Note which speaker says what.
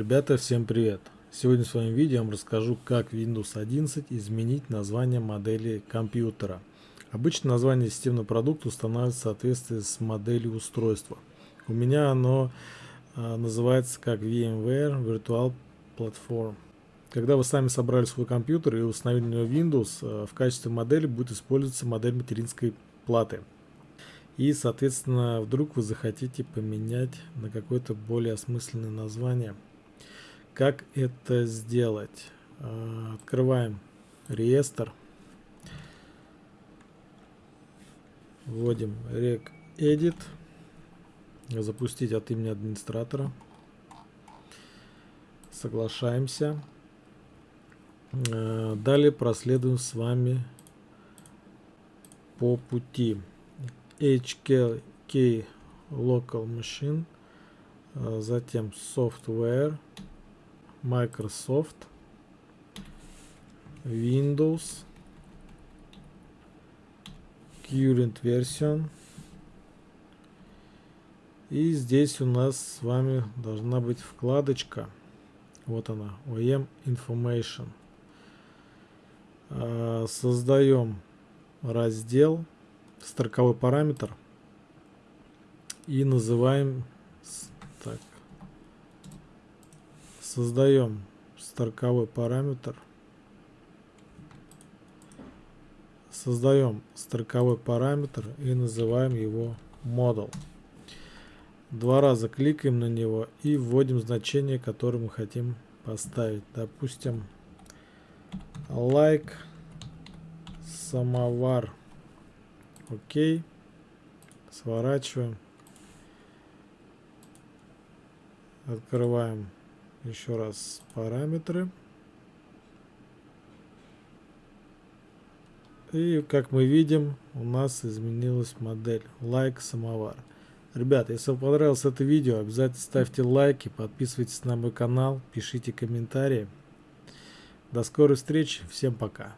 Speaker 1: Ребята, всем привет! Сегодня в своем видео я вам расскажу, как Windows 11 изменить название модели компьютера. Обычно название системного продукта устанавливается в соответствии с моделью устройства. У меня оно а, называется как VMware Virtual Platform. Когда вы сами собрали свой компьютер и установили на него Windows, а, в качестве модели будет использоваться модель материнской платы. И, соответственно, вдруг вы захотите поменять на какое-то более осмысленное название. Как это сделать? А, открываем реестр. Вводим rec edit. Запустить от имени администратора. Соглашаемся. А, далее проследуем с вами по пути. HK Local Machine, а, затем Software, Microsoft, Windows, Current Version. И здесь у нас с вами должна быть вкладочка. Вот она, OEM Information. А, создаем раздел строковой параметр и называем создаем строковой параметр. Создаем строковой параметр и называем его model. Два раза кликаем на него и вводим значение которое мы хотим поставить. Допустим like самовар. Окей. Сворачиваем. Открываем еще раз параметры. И как мы видим, у нас изменилась модель лайк самовар. Ребята, если вам понравилось это видео, обязательно ставьте лайки, подписывайтесь на мой канал, пишите комментарии. До скорой встречи, всем пока.